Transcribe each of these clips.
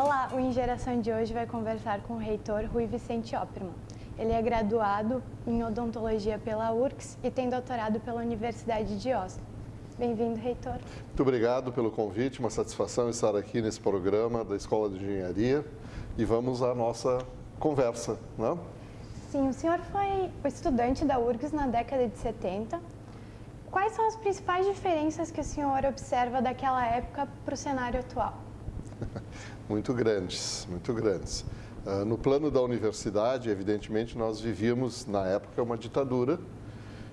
Olá, o Ingeração de hoje vai conversar com o reitor Rui Vicente Opperman. Ele é graduado em odontologia pela URCS e tem doutorado pela Universidade de Oslo. Bem-vindo, reitor. Muito obrigado pelo convite, uma satisfação estar aqui nesse programa da Escola de Engenharia e vamos à nossa conversa, não? Né? Sim, o senhor foi estudante da URGS na década de 70. Quais são as principais diferenças que o senhor observa daquela época para o cenário atual? muito grandes, muito grandes. Uh, no plano da universidade, evidentemente, nós vivíamos, na época, uma ditadura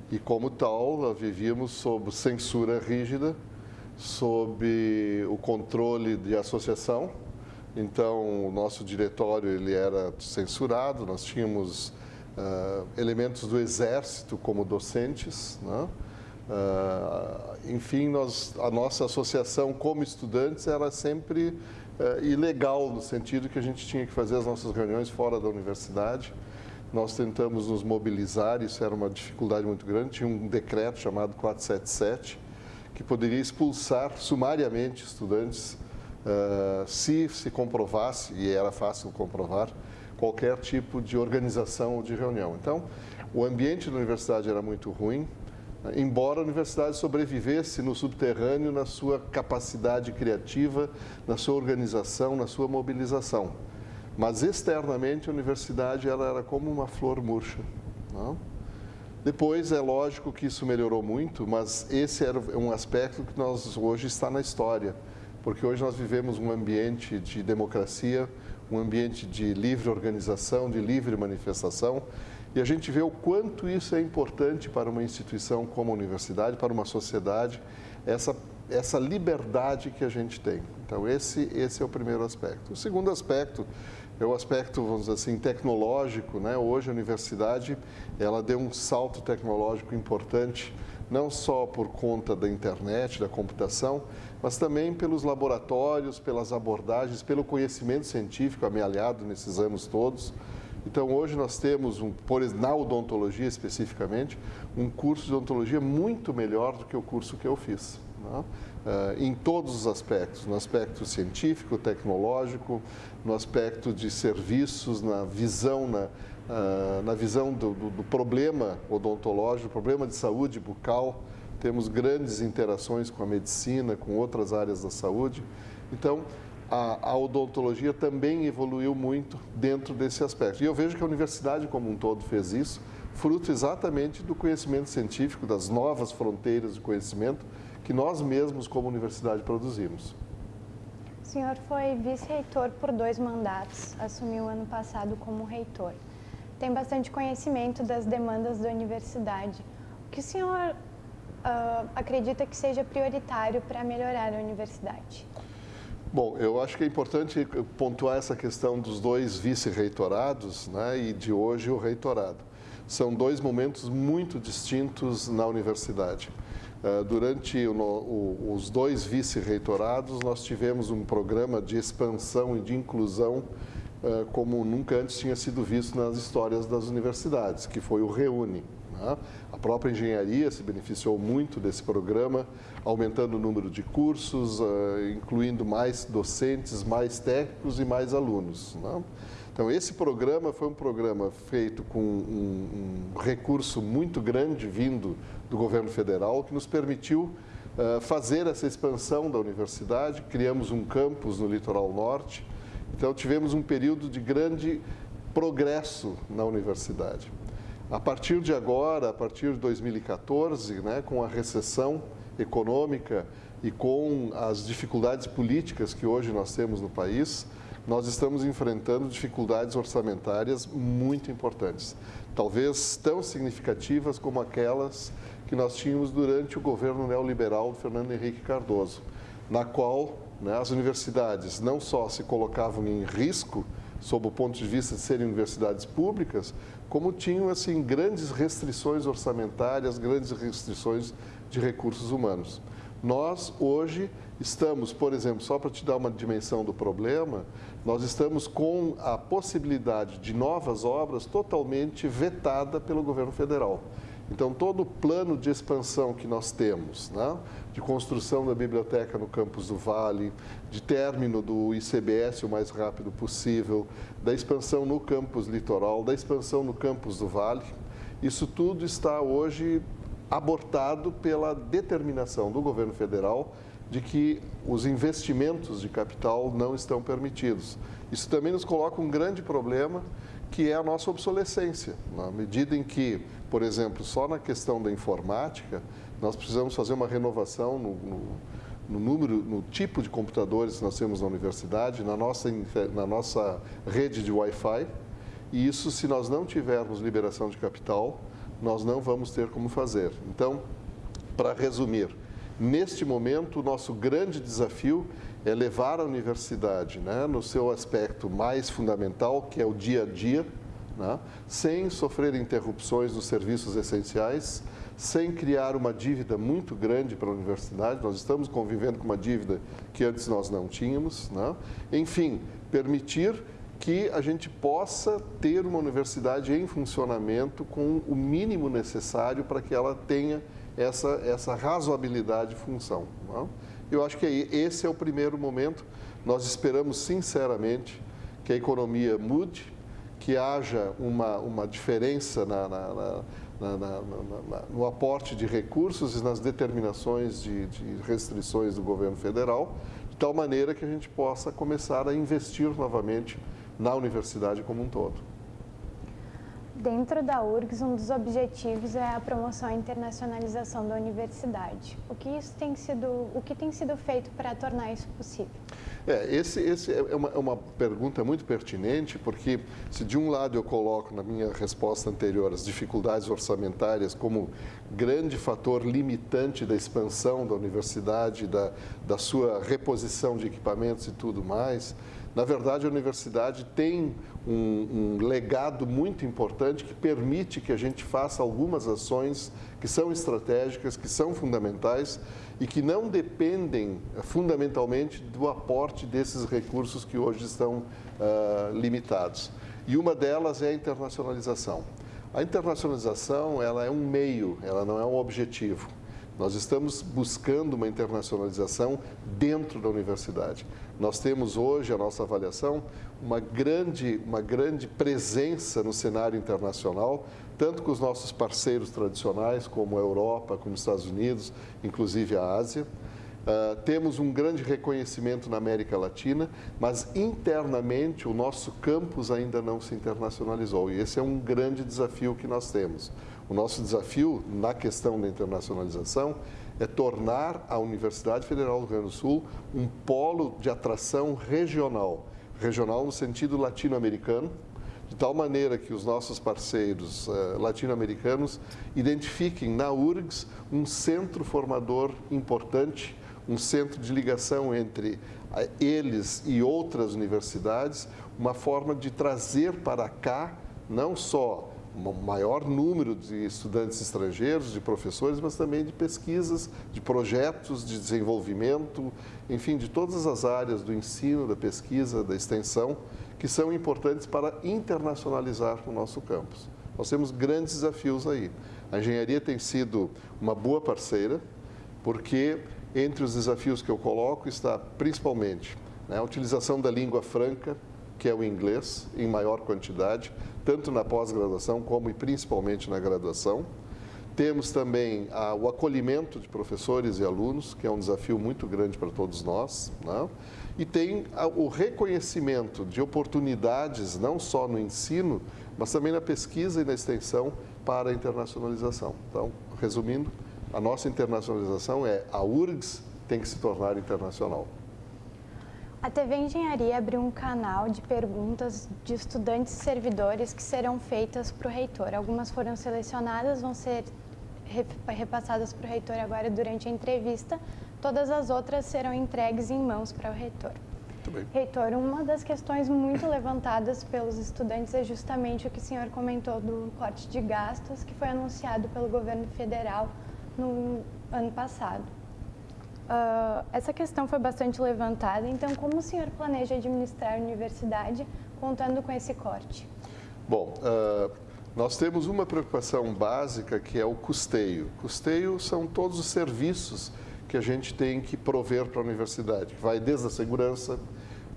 e, como tal, vivíamos sob censura rígida, sob o controle de associação. Então, o nosso diretório ele era censurado, nós tínhamos uh, elementos do exército como docentes, né? Uh, enfim, nós, a nossa associação como estudantes era sempre uh, ilegal, no sentido que a gente tinha que fazer as nossas reuniões fora da universidade. Nós tentamos nos mobilizar, isso era uma dificuldade muito grande. Tinha um decreto chamado 477, que poderia expulsar sumariamente estudantes uh, se se comprovasse, e era fácil comprovar, qualquer tipo de organização ou de reunião. Então, o ambiente da universidade era muito ruim, embora a universidade sobrevivesse no subterrâneo na sua capacidade criativa, na sua organização, na sua mobilização. Mas externamente a universidade ela era como uma flor murcha. Não? Depois é lógico que isso melhorou muito, mas esse era um aspecto que nós hoje está na história, porque hoje nós vivemos um ambiente de democracia, um ambiente de livre organização, de livre manifestação, e a gente vê o quanto isso é importante para uma instituição como a universidade, para uma sociedade, essa, essa liberdade que a gente tem. Então, esse, esse é o primeiro aspecto. O segundo aspecto é o aspecto, vamos dizer assim, tecnológico. Né? Hoje a universidade ela deu um salto tecnológico importante, não só por conta da internet, da computação, mas também pelos laboratórios, pelas abordagens, pelo conhecimento científico amealhado nesses anos todos. Então, hoje nós temos, um, por, na odontologia especificamente, um curso de odontologia muito melhor do que o curso que eu fiz. Uh, em todos os aspectos, no aspecto científico, tecnológico, no aspecto de serviços, na visão, na, uh, na visão do, do, do problema odontológico, problema de saúde bucal, temos grandes interações com a medicina, com outras áreas da saúde. Então, a, a, odontologia também evoluiu muito dentro desse aspecto. E eu vejo que a universidade como um todo fez isso, fruto exatamente do conhecimento científico, das novas fronteiras de conhecimento que nós mesmos como universidade produzimos. O senhor foi vice-reitor por dois mandatos, assumiu ano passado como reitor. Tem bastante conhecimento das demandas da universidade. O que o senhor uh, acredita que seja prioritário para melhorar a universidade? Bom, eu acho que é importante pontuar essa questão dos dois vice-reitorados né, e de hoje o reitorado. São dois momentos muito distintos na universidade. Uh, durante os dois vice-reitorados, nós tivemos um programa de expansão e de inclusão uh, como nunca antes tinha sido visto nas histórias das universidades, que foi o REUNE. Né? A própria engenharia se beneficiou muito desse programa, aumentando o número de cursos, uh, incluindo mais docentes, mais técnicos e mais alunos. Né? Então, esse programa foi um programa feito com um, um recurso muito grande vindo do governo federal, que nos permitiu uh, fazer essa expansão da universidade. Criamos um campus no litoral norte. Então, tivemos um período de grande progresso na universidade. A partir de agora, a partir de 2014, né, com a recessão econômica e com as dificuldades políticas que hoje nós temos no país, nós estamos enfrentando dificuldades orçamentárias muito importantes, talvez tão significativas como aquelas que nós tínhamos durante o governo neoliberal do Fernando Henrique Cardoso, na qual né, as universidades não só se colocavam em risco sob o ponto de vista de serem universidades públicas, como tinham assim grandes restrições orçamentárias, grandes restrições de recursos humanos. Nós hoje estamos, por exemplo, só para te dar uma dimensão do problema, nós estamos com a possibilidade de novas obras totalmente vetada pelo governo federal. Então, todo o plano de expansão que nós temos, né? de construção da biblioteca no campus do Vale, de término do ICBS o mais rápido possível, da expansão no campus litoral, da expansão no campus do Vale, isso tudo está hoje abortado pela determinação do governo federal de que os investimentos de capital não estão permitidos. Isso também nos coloca um grande problema, que é a nossa obsolescência. Na medida em que, por exemplo, só na questão da informática, nós precisamos fazer uma renovação no, no, no número, no tipo de computadores que nós temos na universidade, na nossa, na nossa rede de Wi-Fi, e isso, se nós não tivermos liberação de capital, nós não vamos ter como fazer. Então, para resumir, neste momento, o nosso grande desafio é levar a universidade né, no seu aspecto mais fundamental, que é o dia a dia, né, sem sofrer interrupções nos serviços essenciais, sem criar uma dívida muito grande para a universidade. Nós estamos convivendo com uma dívida que antes nós não tínhamos. Né? Enfim, permitir que a gente possa ter uma universidade em funcionamento com o mínimo necessário para que ela tenha essa, essa razoabilidade de função. Não? Eu acho que esse é o primeiro momento. Nós esperamos sinceramente que a economia mude, que haja uma, uma diferença na, na, na, no aporte de recursos e nas determinações de, de restrições do governo federal, de tal maneira que a gente possa começar a investir novamente na universidade como um todo. Dentro da URGS, um dos objetivos é a promoção e internacionalização da universidade. O que, isso tem sido, o que tem sido feito para tornar isso possível? É, esse, esse é, uma, é uma pergunta muito pertinente, porque se de um lado eu coloco na minha resposta anterior as dificuldades orçamentárias como grande fator limitante da expansão da universidade, da, da sua reposição de equipamentos e tudo mais, na verdade, a universidade tem um, um, legado muito importante que permite que a gente faça algumas ações que são estratégicas, que são fundamentais e que não dependem eh, fundamentalmente do aporte desses recursos que hoje estão uh, limitados. E uma delas é a internacionalização. A internacionalização ela é um meio, ela não é um objetivo. Nós estamos buscando uma internacionalização dentro da universidade. Nós temos hoje, a nossa avaliação, uma grande, uma grande presença no cenário internacional, tanto com os nossos parceiros tradicionais, como a Europa, como os Estados Unidos, inclusive a Ásia. Uh, temos um grande reconhecimento na América Latina, mas internamente o nosso campus ainda não se internacionalizou. E esse é um grande desafio que nós temos. O nosso desafio na questão da internacionalização é tornar a Universidade Federal do Rio Grande do Sul um polo de atração regional, regional no sentido latino-americano, de tal maneira que os nossos parceiros uh, latino-americanos identifiquem na URGS um centro formador importante, um centro de ligação entre uh, eles e outras universidades, uma forma de trazer para cá não só um maior número de estudantes estrangeiros, de professores, mas também de pesquisas, de projetos de desenvolvimento, enfim, de todas as áreas do ensino, da pesquisa, da extensão, que são importantes para internacionalizar o nosso campus. Nós temos grandes desafios aí. A engenharia tem sido uma boa parceira, porque entre os desafios que eu coloco está principalmente né, a utilização da língua franca, que é o inglês, em maior quantidade, tanto na pós-graduação como e principalmente na graduação. Temos também ah, o acolhimento de professores e alunos, que é um desafio muito grande para todos nós. Né? E tem ah, o reconhecimento de oportunidades, não só no ensino, mas também na pesquisa e na extensão para a internacionalização. Então, resumindo, a nossa internacionalização é a URGS tem que se tornar internacional. A TV Engenharia abriu um canal de perguntas de estudantes e servidores que serão feitas para o reitor. Algumas foram selecionadas, vão ser repassadas para o reitor agora durante a entrevista. Todas as outras serão entregues em mãos para o reitor. Reitor, uma das questões muito levantadas pelos estudantes é justamente o que o senhor comentou do corte de gastos que foi anunciado pelo governo federal no ano passado. Uh, essa questão foi bastante levantada, então como o senhor planeja administrar a universidade contando com esse corte? Bom, uh, Nós temos uma preocupação básica que é o custeio. Custeio são todos os serviços que a gente tem que prover para a universidade, que vai desde a segurança,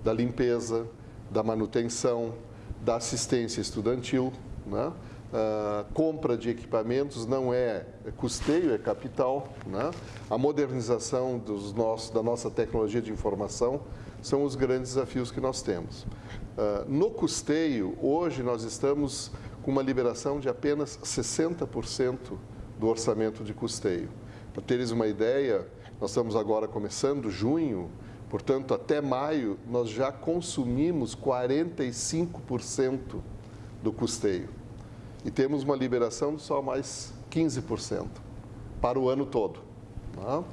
da limpeza, da manutenção, da assistência estudantil, né? Uh, compra de equipamentos não é custeio, é capital. Né? A modernização dos nossos, da nossa tecnologia de informação são os grandes desafios que nós temos. Uh, no custeio, hoje nós estamos com uma liberação de apenas 60% do orçamento de custeio. Para teres uma ideia, nós estamos agora começando junho, portanto, até maio, nós já consumimos 45% do custeio e temos uma liberação de só mais 15% para o ano todo. Tá?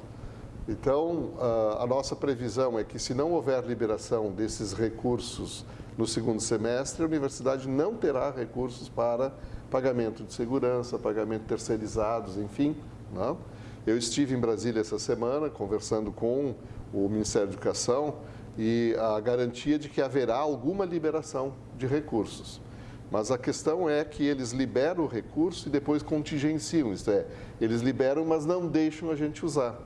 Então, a nossa previsão é que se não houver liberação desses recursos no segundo semestre, a universidade não terá recursos para pagamento de segurança, pagamento terceirizados, enfim. Né? Eu estive em Brasília essa semana conversando com o Ministério da Educação e a garantia de que haverá alguma liberação de recursos. Mas a questão é que eles liberam o recurso e depois contingenciam, isto é, eles liberam, mas não deixam a gente usar.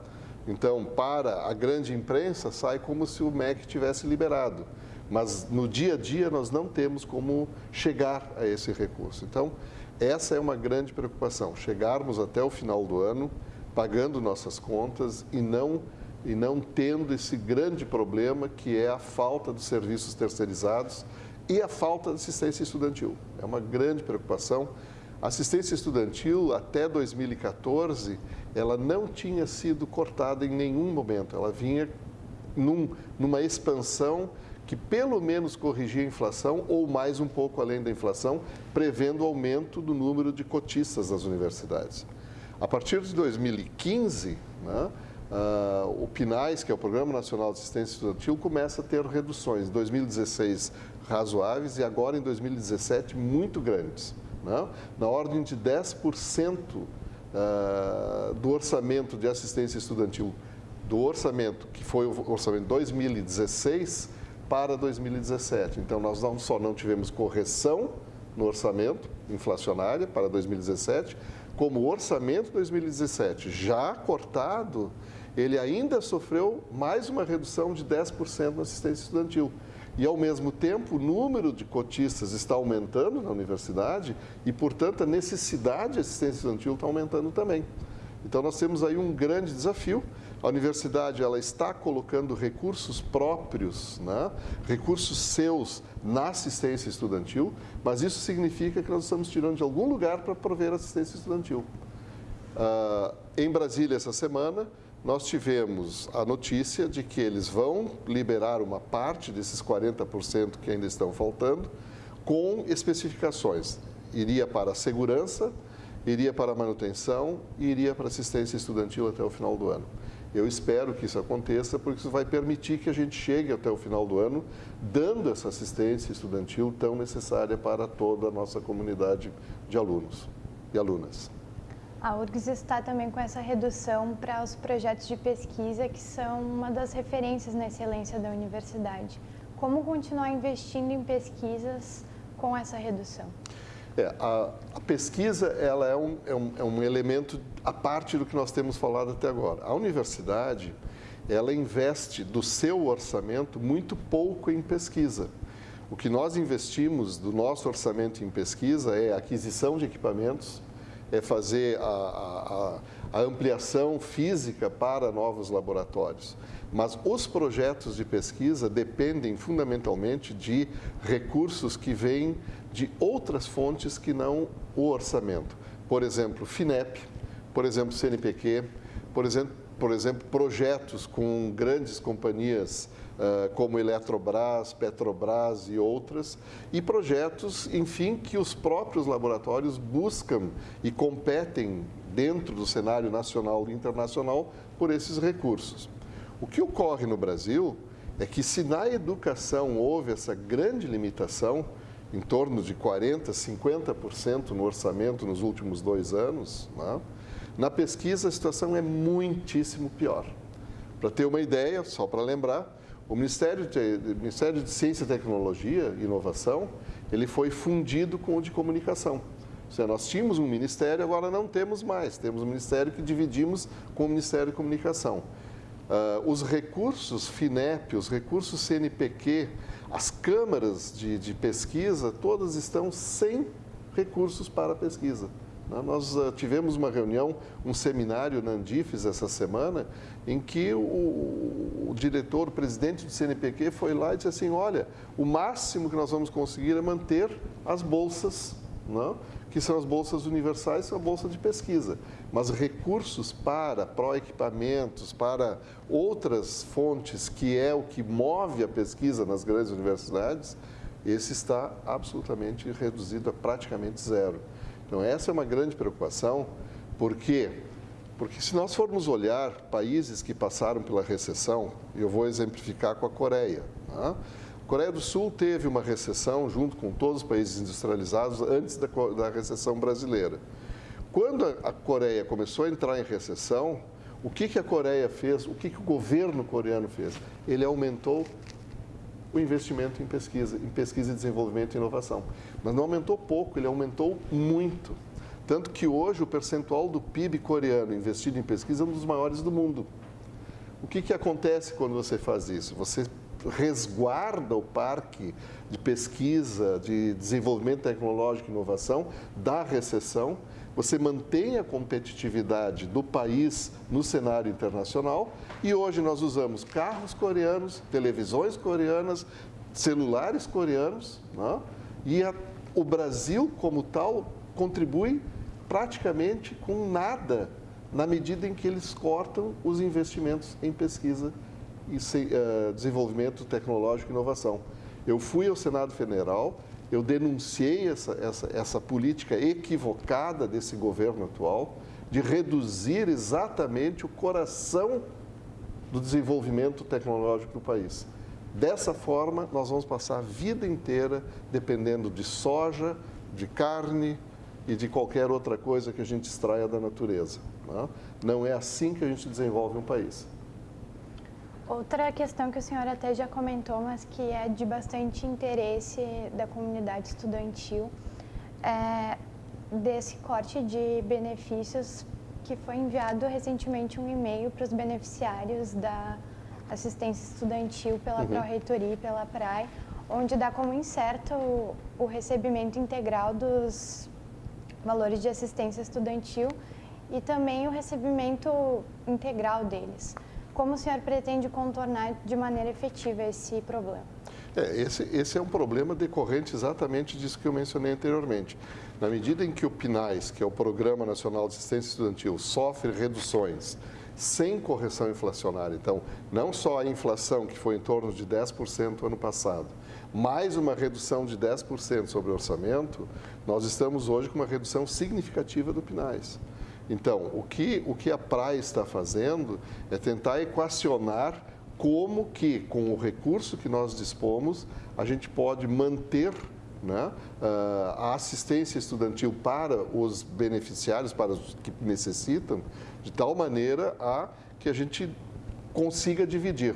Então, para a grande imprensa, sai como se o MEC tivesse liberado. Mas no dia a dia nós não temos como chegar a esse recurso. Então, essa é uma grande preocupação, chegarmos até o final do ano pagando nossas contas e não e não tendo esse grande problema que é a falta dos serviços terceirizados e a falta de assistência estudantil. É uma grande preocupação. A assistência estudantil, até 2014, ela não tinha sido cortada em nenhum momento. Ela vinha num, numa expansão que pelo menos corrigia a inflação ou mais um pouco além da inflação, prevendo o aumento do número de cotistas das universidades. A partir de 2015, né, uh, o PNAES, que é o Programa Nacional de Assistência Estudantil, começa a ter reduções. Em 2016, razoáveis e agora em 2017 muito grandes. Né? Na ordem de 10% uh, ah, do orçamento de assistência estudantil, do orçamento que foi o orçamento de 2016 para 2017. Então, nós não só não tivemos correção no orçamento inflacionária para 2017, como o orçamento 2017 já cortado, ele ainda sofreu mais uma redução de 10% na assistência estudantil. E, ao mesmo tempo, o número de cotistas está aumentando na universidade e, portanto, a necessidade de assistência estudantil está aumentando também. Então, nós temos aí um grande desafio. A universidade ela está colocando recursos próprios, né? recursos seus na assistência estudantil, mas isso significa que nós estamos tirando de algum lugar para prover assistência estudantil. Uh, em Brasília, essa semana, nós tivemos a notícia de que eles vão liberar uma parte desses 40% que ainda estão faltando, com especificações. Iria para a segurança, iria para a manutenção e iria para assistência estudantil até o final do ano. Eu espero que isso aconteça, porque isso vai permitir que a gente chegue até o final do ano dando essa assistência estudantil tão necessária para toda a nossa comunidade de alunos e alunas. A URGS está também com essa redução para os projetos de pesquisa, que são uma das referências na excelência da universidade. Como continuar investindo em pesquisas com essa redução? É, a, a, pesquisa ela é um, é, um, é um elemento à parte do que nós temos falado até agora. A universidade ela investe do seu orçamento muito pouco em pesquisa. O que nós investimos do nosso orçamento em pesquisa é aquisição de equipamentos, é fazer a, a, a ampliação física para novos laboratórios. Mas os projetos de pesquisa dependem fundamentalmente de recursos que vêm de outras fontes que não o orçamento. Por exemplo, FINEP, por exemplo, CNPq, por exemplo, por exemplo projetos com grandes companhias como Eletrobras, Petrobras e outras, e projetos, enfim, que os próprios laboratórios buscam e competem dentro do cenário nacional e internacional por esses recursos. O que ocorre no Brasil é que se na educação houve essa grande limitação, em torno de 40%, 50% no orçamento nos últimos dois anos, né? na pesquisa a situação é muitíssimo pior. Para ter uma ideia, só para lembrar, o Ministério de, Ministério de Ciência, Tecnologia e Inovação, ele foi fundido com o de Comunicação. seja, nós tínhamos um ministério, agora não temos mais. Temos um ministério que dividimos com o Ministério de Comunicação. Uh, os recursos FINEP, os recursos CNPq, as câmaras de, de pesquisa, todas estão sem recursos para pesquisa. Né? Nós uh, tivemos uma reunião, um seminário na Andifes essa semana, em que o, o, diretor, o presidente do CNPq foi lá e disse assim, olha, o máximo que nós vamos conseguir é manter as bolsas, não? Né? que são as bolsas universais, são a bolsa de pesquisa. Mas recursos para pró-equipamentos, para outras fontes, que é o que move a pesquisa nas grandes universidades, esse está absolutamente reduzido a praticamente zero. Então, essa é uma grande preocupação, porque porque se nós formos olhar países que passaram pela recessão, eu vou exemplificar com a Coreia. Tá? A Coreia do Sul teve uma recessão junto com todos os países industrializados antes da, da recessão brasileira. Quando a Coreia começou a entrar em recessão, o que, que a Coreia fez? O que, que o governo coreano fez? Ele aumentou o investimento em pesquisa, em pesquisa e desenvolvimento e inovação. Mas não aumentou pouco, ele aumentou muito. Tanto que hoje o percentual do PIB coreano investido em pesquisa é um dos maiores do mundo. O que, que acontece quando você faz isso? Você resguarda o parque de pesquisa, de desenvolvimento tecnológico e inovação da recessão, você mantém a competitividade do país no cenário internacional e hoje nós usamos carros coreanos, televisões coreanas, celulares coreanos né? e a, o Brasil como tal contribui praticamente com nada na medida em que eles cortam os investimentos em pesquisa e uh, desenvolvimento tecnológico e inovação. Eu fui ao Senado Federal, eu denunciei essa, essa, essa política equivocada desse governo atual de reduzir exatamente o coração do desenvolvimento tecnológico do país. Dessa forma, nós vamos passar a vida inteira dependendo de soja, de carne, e de qualquer outra coisa que a gente extraia da natureza. Né? não é assim que a gente desenvolve um país. Outra questão que o senhor até já comentou, mas que é de bastante interesse da comunidade estudantil, é desse corte de benefícios que foi enviado recentemente um e-mail para os beneficiários da assistência estudantil pela uhum. Pró-Reitoria e pela PRAE, onde dá como incerto o, o recebimento integral dos valores de assistência estudantil e também o recebimento integral deles. Como o senhor pretende contornar de maneira efetiva esse problema? É, esse, esse é um problema decorrente exatamente disso que eu mencionei anteriormente. Na medida em que o PNAES, que é o Programa Nacional de Assistência Estudantil, sofre reduções sem correção inflacionária, então, não só a inflação, que foi em torno de 10% ano passado, mais uma redução de 10% sobre o orçamento, nós estamos hoje com uma redução significativa do PNAES. Então, o que, o que a praia está fazendo é tentar equacionar como que, com o recurso que nós dispomos, a gente pode manter né, ah, a assistência estudantil para os beneficiários, para os que necessitam, de tal maneira a que a gente consiga dividir.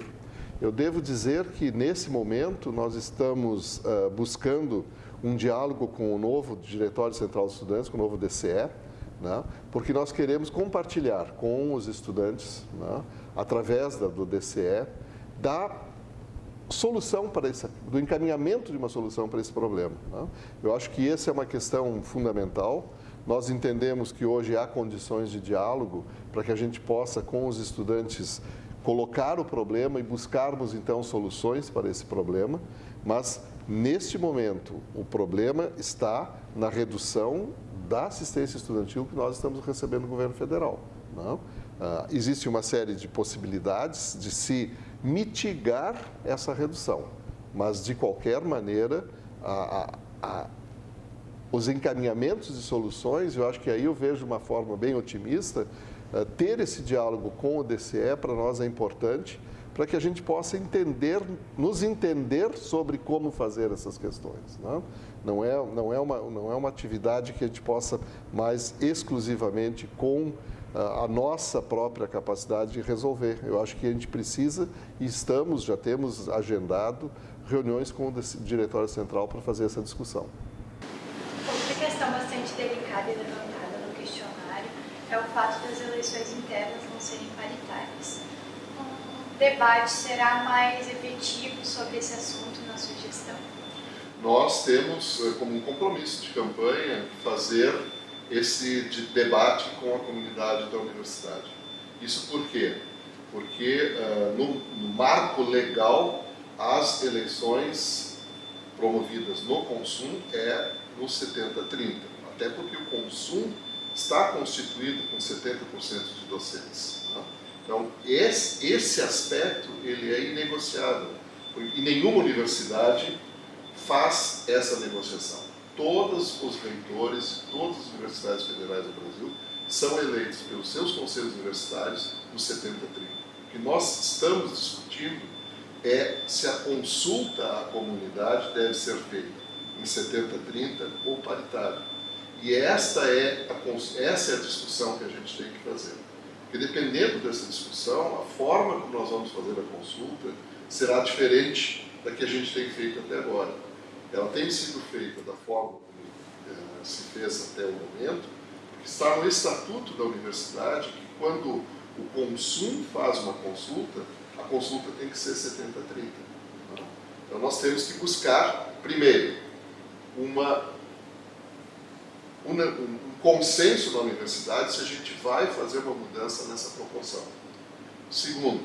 Eu devo dizer que, nesse momento, nós estamos uh, buscando um diálogo com o novo Diretório Central dos Estudantes, com o novo DCE, né? porque nós queremos compartilhar com os estudantes, né? através da, do DCE, da solução para esse, do encaminhamento de uma solução para esse problema. Né? Eu acho que essa é uma questão fundamental. Nós entendemos que hoje há condições de diálogo para que a gente possa, com os estudantes, colocar o problema e buscarmos então soluções para esse problema, mas neste momento o problema está na redução da assistência estudantil que nós estamos recebendo do governo federal. Não? Ah, existe uma série de possibilidades de se mitigar essa redução, mas de qualquer maneira a, a, a, os encaminhamentos de soluções, eu acho que aí eu vejo uma forma bem otimista, eh, ter esse diálogo com o DCE para nós é importante, para que a gente possa entender, nos entender sobre como fazer essas questões. Não, não, é, não, é, uma, não é uma atividade que a gente possa mais exclusivamente com eh, a nossa própria capacidade de resolver. Eu acho que a gente precisa e estamos, já temos agendado reuniões com o Diretório Central para fazer essa discussão. Outra questão bastante delicada e levantada no questionário é o fato das eleições internas não serem paritárias. Debate será mais efetivo sobre esse assunto na sugestão? Nós temos eh, como um compromisso de campanha fazer esse de debate com a comunidade da universidade. Isso por quê? Porque uh, no, no marco legal as eleições promovidas no consumo é no 70-30, até porque o consumo está constituído com 70% de docentes. Então, esse, esse aspecto ele é inegociável, e nenhuma universidade faz essa negociação. Todos os reitores, todas as universidades federais do Brasil são eleitos pelos seus conselhos universitários no 70-30. O que nós estamos discutindo é se a consulta à comunidade deve ser feita em 70-30 ou paritário. E esta é, a, essa é a discussão que a gente tem que fazer. Porque dependendo dessa discussão, a forma como nós vamos fazer a consulta será diferente da que a gente tem feito até agora. Ela tem sido feita da forma como eh, se fez até o momento, porque está no estatuto da universidade que quando o consumo faz uma consulta, a consulta tem que ser 70-30. Então nós temos que buscar, primeiro, uma, uma, um consenso na universidade se a gente vai fazer uma mudança nessa proporção. Segundo,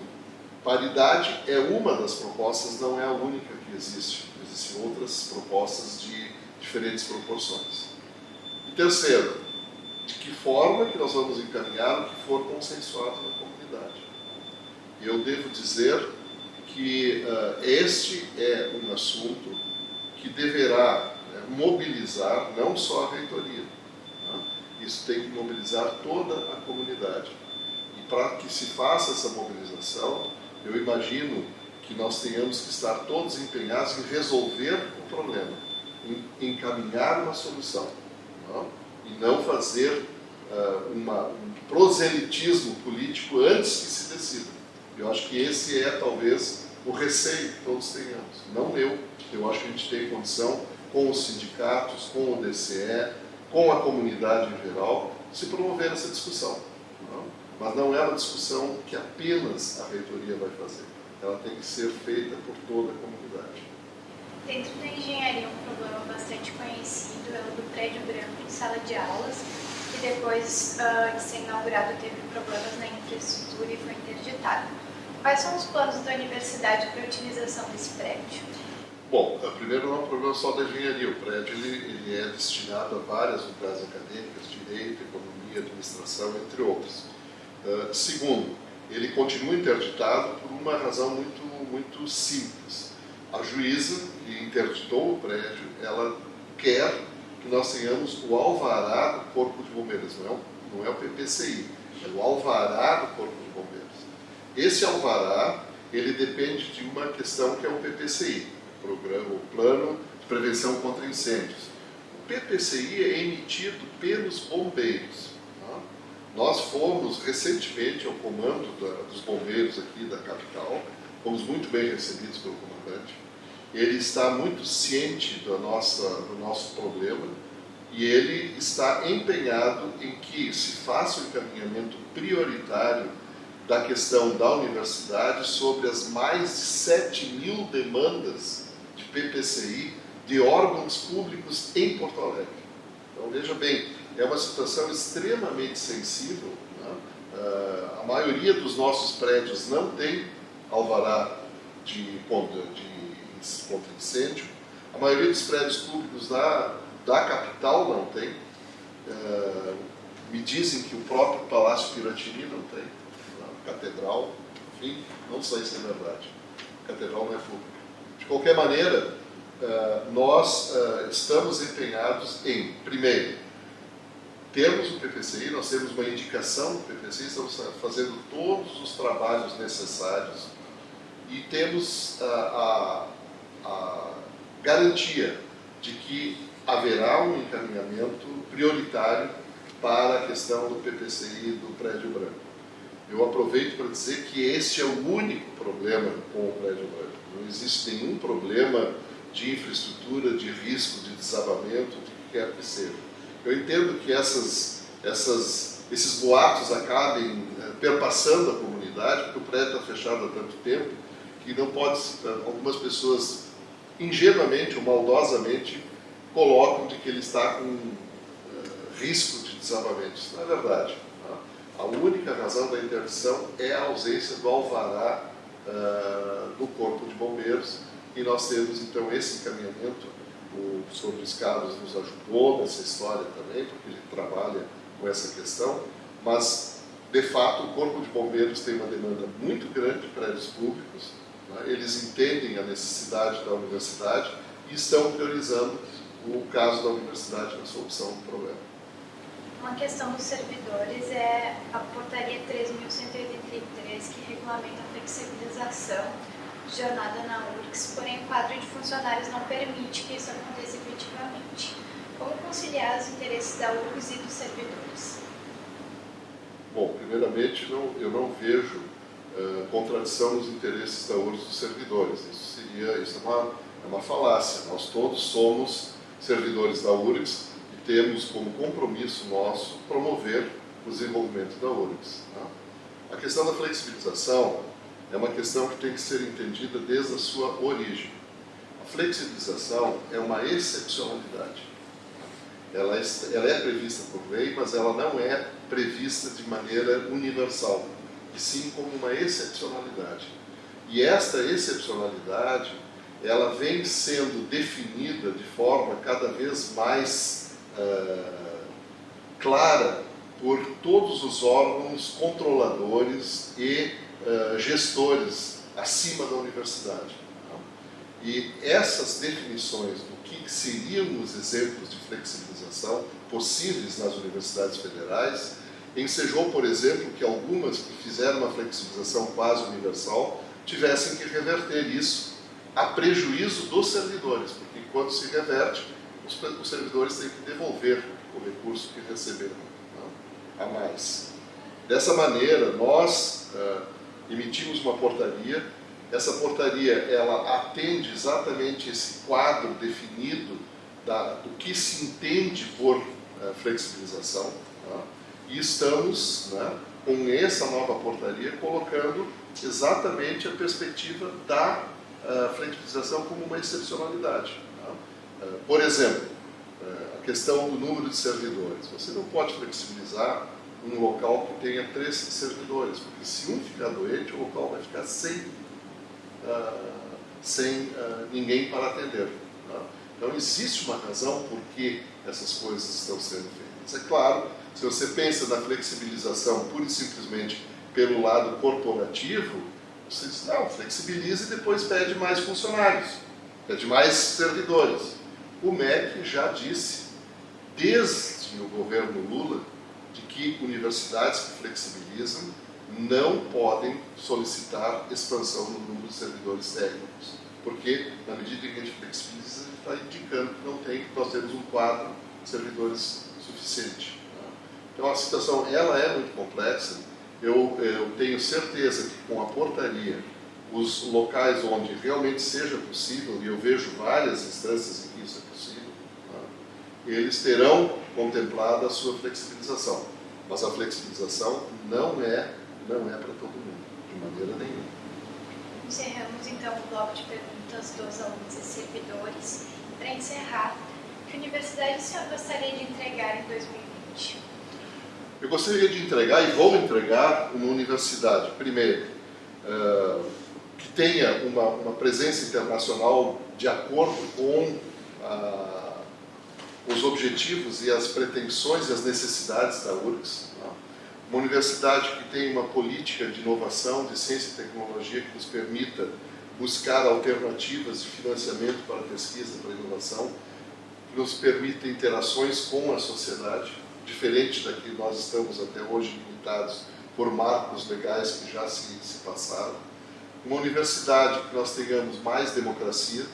paridade é uma das propostas, não é a única que existe. Existem outras propostas de diferentes proporções. E terceiro, de que forma que nós vamos encaminhar o que for consensuado na comunidade. Eu devo dizer que uh, este é um assunto que deverá né, mobilizar não só a reitoria? Isso tem que mobilizar toda a comunidade. E para que se faça essa mobilização, eu imagino que nós tenhamos que estar todos empenhados em resolver o problema, em encaminhar uma solução, não? e não fazer uh, uma, um proselitismo político antes que se decida. Eu acho que esse é talvez o receio que todos tenhamos, não eu. Eu acho que a gente tem condição, com os sindicatos, com o DCE, com a comunidade em geral, se promover essa discussão. Não? Mas não é uma discussão que apenas a reitoria vai fazer. Ela tem que ser feita por toda a comunidade. Dentro da engenharia, um problema bastante conhecido é o do prédio branco em sala de aulas, que depois uh, de ser inaugurado teve problemas na infraestrutura e foi interditado. Quais são os planos da universidade para a utilização desse prédio? Bom, primeiro não é um problema só da engenharia. O prédio ele, ele é destinado a várias unidades acadêmicas, direito, economia, administração, entre outros. Uh, segundo, ele continua interditado por uma razão muito, muito simples. A juíza que interditou o prédio, ela quer que nós tenhamos o alvará do Corpo de Bombeiros, não é o, não é o PPCI, é o alvará do Corpo de Bombeiros. Esse alvará, ele depende de uma questão que é o PPCI, programa, o Plano de Prevenção contra Incêndios. O PPCI é emitido pelos bombeiros. Tá? Nós fomos recentemente ao comando da, dos bombeiros aqui da capital, fomos muito bem recebidos pelo comandante. Ele está muito ciente da nossa, do nosso problema e ele está empenhado em que se faça o encaminhamento prioritário da questão da universidade sobre as mais de 7 mil demandas de PPCI de órgãos públicos em Porto Alegre. Então, veja bem, é uma situação extremamente sensível. Né? Uh, a maioria dos nossos prédios não tem alvará de, contra, de contra incêndio. A maioria dos prédios públicos da, da capital não tem. Uh, me dizem que o próprio Palácio Piratini não tem catedral, enfim, não sei se é verdade. Catedral não é pública. Qualquer maneira, eh, nós eh, estamos empenhados em, primeiro, termos o PPCI, nós temos uma indicação do PPCI, estamos fazendo todos os trabalhos necessários e temos a, a, a garantia de que haverá um encaminhamento prioritário para a questão do PPCI do prédio branco. Eu aproveito para dizer que este é o único problema com o prédio branco. Não existe nenhum problema de infraestrutura, de risco, de desabamento, de que quer que seja. Eu entendo que essas, essas, esses boatos acabem é, perpassando a comunidade, porque o prédio está fechado há tanto tempo, que não pode, algumas pessoas ingenuamente ou maldosamente colocam de que ele está com uh, risco de desabamento. Isso não é verdade. Tá? A única razão da interdição é a ausência do alvará uh, do Corpo de Bombeiros e nós temos então esse encaminhamento. O senhor Luiz Carlos nos ajudou nessa história também, porque ele trabalha com essa questão, mas de fato o Corpo de Bombeiros tem uma demanda muito grande de prédios públicos, né? eles entendem a necessidade da universidade e estão priorizando o caso da universidade na solução do problema. Uma questão dos servidores é a portaria 3.183, que regulamenta a flexibilização de jornada na URGS, porém o quadro de funcionários não permite que isso aconteça efetivamente. Como conciliar os interesses da URGS e dos servidores? Bom, primeiramente, não, eu não vejo uh, contradição nos interesses da URGS e dos servidores. Isso seria, isso é uma, é uma falácia. Nós todos somos servidores da URGS e temos como compromisso nosso promover o desenvolvimento da URGS. Tá? A questão da flexibilização é uma questão que tem que ser entendida desde a sua origem. A flexibilização é uma excepcionalidade. Ela é, ela é prevista por lei, mas ela não é prevista de maneira universal, e sim como uma excepcionalidade. E esta excepcionalidade ela vem sendo definida de forma cada vez mais uh, clara por todos os órgãos controladores e uh, gestores acima da universidade. E essas definições do que seriam os exemplos de flexibilização possíveis nas universidades federais ensejou, por exemplo, que algumas que fizeram uma flexibilização quase universal tivessem que reverter isso a prejuízo dos servidores, porque quando se reverte, os, servidores têm que devolver o recurso que receberam não? a mais. Dessa maneira, nós uh, emitimos uma portaria, essa portaria ela atende exatamente esse quadro definido da, do que se entende por uh, flexibilização, tá? e estamos, né, com essa nova portaria, colocando exatamente a perspectiva da a flexibilização como uma excepcionalidade. Uh, por exemplo, uh, a questão do número de servidores. Você não pode flexibilizar um local que tenha três servidores, porque se um ficar doente, o local vai ficar sem, uh, sem ninguém para atender. Tá? Então, existe uma razão por que essas coisas estão sendo feitas. É claro, se você pensa na flexibilização pura e simplesmente pelo lado corporativo, você diz, não, flexibiliza e depois pede mais funcionários, pede mais servidores. O MEC já disse, desde o governo Lula, de que universidades que flexibilizam não podem solicitar expansão no número de servidores técnicos, porque na medida em que a gente flexibiliza, ele está indicando que não tem, que nós temos um quadro de servidores suficiente. Então a situação ela é muito complexa, eu, eu tenho certeza que com a portaria, os locais onde realmente seja possível, e eu vejo várias instâncias em que isso é possível, tá? Eles terão contemplado a sua flexibilização. Mas a flexibilização não é, não é para todo mundo, de maneira nenhuma. Encerramos então o bloco de perguntas dos alunos e servidores. Para encerrar, que universidade o senhor gostaria de entregar em 2020? Eu gostaria de entregar, e vou entregar, uma universidade, primeiro, uh, que tenha uma, uma, presença internacional de acordo com uh, os objetivos e as pretensões e as necessidades da URGS. Tá? Uma universidade que tenha uma política de inovação, de ciência e tecnologia que nos permita buscar alternativas de financiamento para pesquisa, para inovação, que nos permita interações com a sociedade, diferente da que nós estamos até hoje limitados por marcos legais que já se, se passaram. Uma universidade que nós tenhamos mais democracia,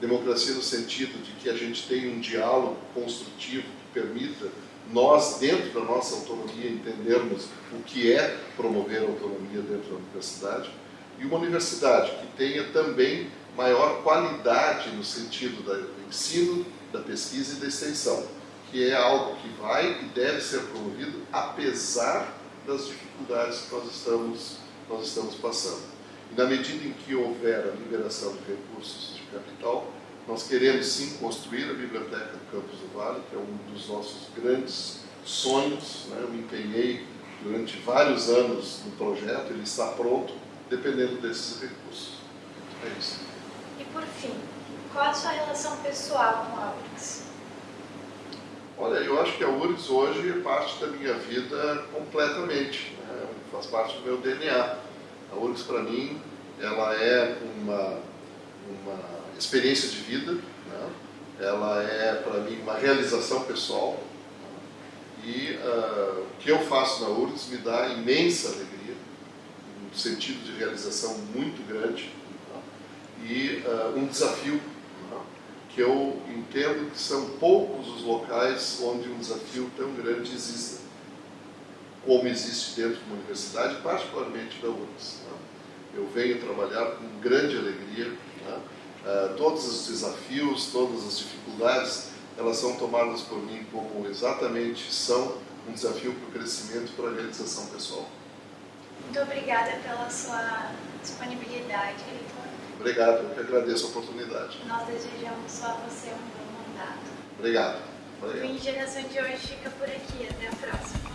democracia no sentido de que a gente tenha um diálogo construtivo que permita nós, dentro da nossa autonomia, entendermos o que é promover a autonomia dentro da universidade, e uma universidade que tenha também maior qualidade no sentido do ensino, da pesquisa e da extensão que é algo que vai e deve ser promovido apesar das dificuldades que nós estamos, nós estamos passando. E na medida em que houver a liberação de recursos de capital, nós queremos sim construir a Biblioteca do Campos do Vale, que é um dos nossos grandes sonhos. Né? Eu me empenhei durante vários anos no projeto, ele está pronto, dependendo desses recursos. É isso. E por fim, qual a sua relação pessoal com a URGS? Olha, eu acho que a URGS hoje é parte da minha vida completamente, né? faz parte do meu DNA. A URGS, para mim, ela é uma, uma experiência de vida, né? ela é, para mim, uma realização pessoal. E uh, o que eu faço na URGS me dá imensa alegria, um sentido de realização muito grande né? e uh, um desafio que eu entendo que são poucos os locais onde um desafio tão grande exista, como existe dentro de uma universidade, particularmente da URGS. Né? Eu venho trabalhar com grande alegria, né? uh, todos os desafios, todas as dificuldades, elas são tomadas por mim como exatamente são um desafio para o crescimento e para a realização pessoal. Muito obrigada pela sua disponibilidade, Heitor. Obrigado, eu que agradeço a oportunidade. Nós desejamos a você um bom mandato. Obrigado. Obrigado. O Geração de hoje fica por aqui. Até a próxima.